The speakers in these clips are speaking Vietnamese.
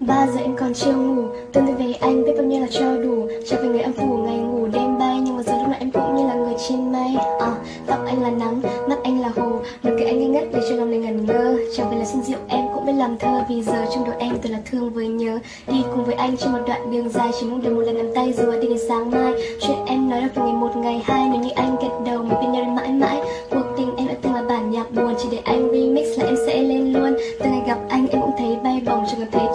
Ba giờ em còn chưa ngủ Tương tư về anh biết bao nhiêu là cho đủ. Trở về người âm phủ ngày ngủ đêm bay Nhưng mà giờ lúc này em cũng như là người trên mây. À, Tóc anh là nắng, mắt anh là hồ Được cái anh ngây ngất để cho lòng này ngẩn ngơ. Trở về là xin rượu em cũng biết làm thơ Vì giờ trong đầu em tôi là thương với nhớ. Đi cùng với anh trên một đoạn đường dài Chỉ mong được một lần nắm tay dù đi đến sáng mai. Chuyện em nói được từ ngày một ngày hai Nếu như anh gật đầu mình bên nhau đến mãi mãi. Cuộc tình em đã từng là bản nhạc buồn Chỉ để anh remix là em sẽ lên luôn. Từ ngày gặp anh em cũng thấy bay bổng Chẳng còn thấy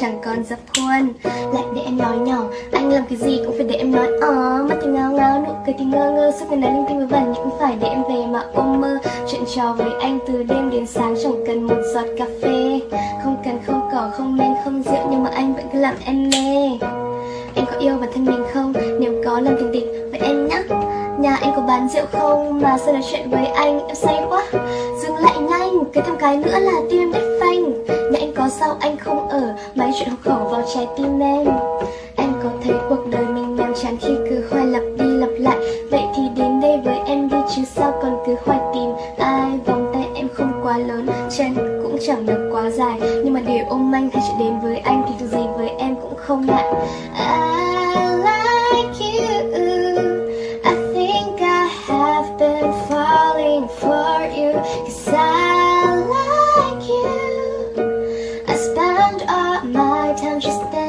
chẳng còn dập khuôn. Lại để em nói nhỏ Anh làm cái gì cũng phải để em nói Ờ, mắt thì ngao ngao, nụ cười thì ngơ ngơ Suốt ngày nói linh tinh với vần nhưng cũng phải để em về mà ôm mơ. Chuyện trò với anh từ đêm đến sáng Chẳng cần một giọt cà phê. Không cần không cỏ, không men, không rượu Nhưng mà anh vẫn cứ làm em mê. Em có yêu bản thân mình không? Nếu có làm tình địch với em nhá. Nhà anh có bán rượu không? Mà sao nói chuyện với anh em say quá. Dừng lại nhanh, cái thằng cái nữa là tim em đứt phanh Mẹ anh có sao anh không ở? Mấy chuyện học khẩu vào trái tim em. Em có thấy cuộc đời mình nhàm chán khi cứ hoài lặp đi lặp lại? Vậy thì đến đây với em đi chứ sao còn cứ hoài tìm? Ai Vòng tay em không quá lớn, chân cũng chẳng được quá dài. Nhưng mà để ôm anh hay chuyện đến với anh thì dù gì với em cũng không ngại. I like you. I think I have been falling for you. Cause round up my time just then.